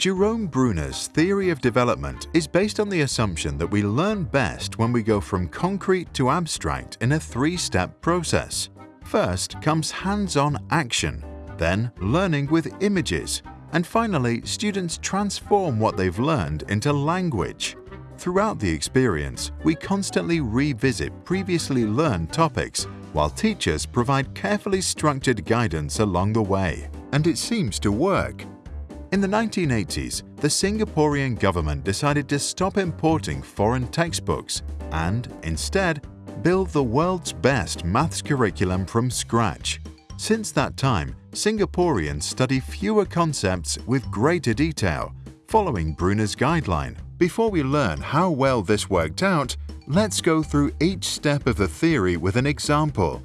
Jerome Bruner's theory of development is based on the assumption that we learn best when we go from concrete to abstract in a three-step process. First comes hands-on action, then learning with images, and finally students transform what they've learned into language. Throughout the experience, we constantly revisit previously learned topics while teachers provide carefully structured guidance along the way. And it seems to work. In the 1980s, the Singaporean government decided to stop importing foreign textbooks and, instead, build the world's best maths curriculum from scratch. Since that time, Singaporeans study fewer concepts with greater detail, following Bruner's guideline. Before we learn how well this worked out, let's go through each step of the theory with an example.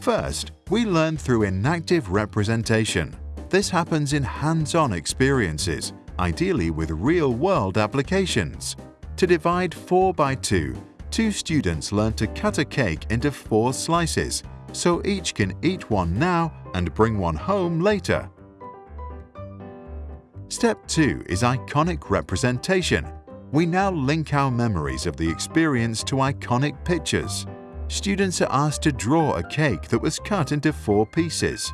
First, we learn through enactive representation. This happens in hands-on experiences, ideally with real-world applications. To divide 4 by 2, two students learn to cut a cake into four slices, so each can eat one now and bring one home later. Step 2 is iconic representation. We now link our memories of the experience to iconic pictures. Students are asked to draw a cake that was cut into four pieces.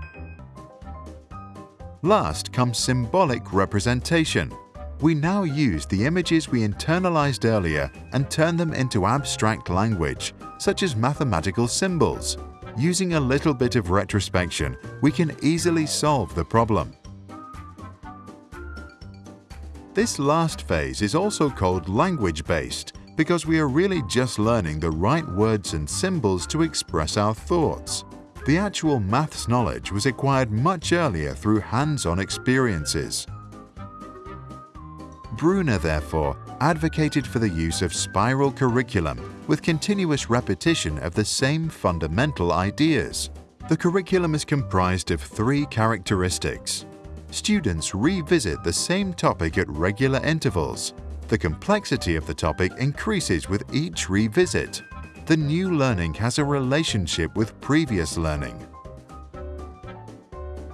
Last comes symbolic representation. We now use the images we internalized earlier and turn them into abstract language, such as mathematical symbols. Using a little bit of retrospection, we can easily solve the problem. This last phase is also called language-based because we are really just learning the right words and symbols to express our thoughts. The actual maths knowledge was acquired much earlier through hands-on experiences. Bruner, therefore, advocated for the use of spiral curriculum with continuous repetition of the same fundamental ideas. The curriculum is comprised of three characteristics. Students revisit the same topic at regular intervals. The complexity of the topic increases with each revisit the new learning has a relationship with previous learning.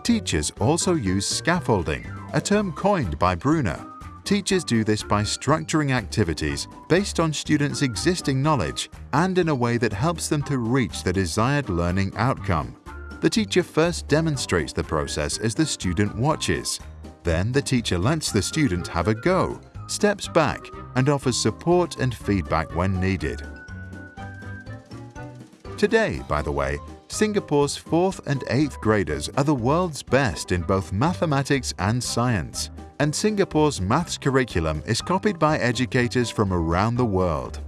Teachers also use scaffolding, a term coined by Bruner. Teachers do this by structuring activities based on students' existing knowledge and in a way that helps them to reach the desired learning outcome. The teacher first demonstrates the process as the student watches. Then the teacher lets the student have a go, steps back, and offers support and feedback when needed. Today, by the way, Singapore's 4th and 8th graders are the world's best in both mathematics and science, and Singapore's maths curriculum is copied by educators from around the world.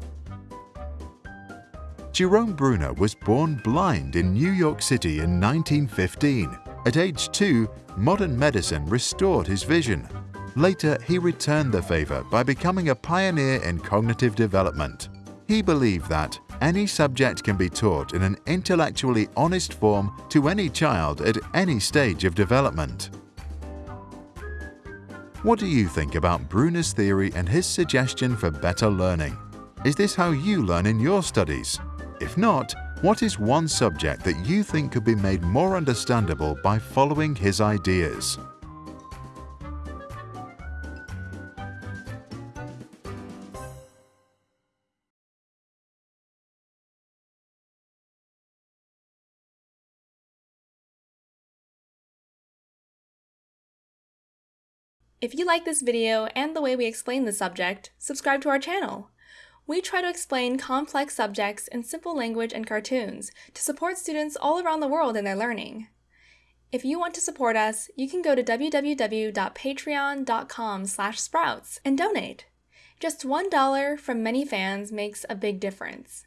Jerome Bruner was born blind in New York City in 1915. At age 2, modern medicine restored his vision. Later, he returned the favor by becoming a pioneer in cognitive development. He believed that any subject can be taught in an intellectually honest form to any child at any stage of development. What do you think about Bruner's theory and his suggestion for better learning? Is this how you learn in your studies? If not, what is one subject that you think could be made more understandable by following his ideas? If you like this video and the way we explain the subject, subscribe to our channel. We try to explain complex subjects in simple language and cartoons to support students all around the world in their learning. If you want to support us, you can go to www.patreon.com sprouts and donate. Just $1 from many fans makes a big difference.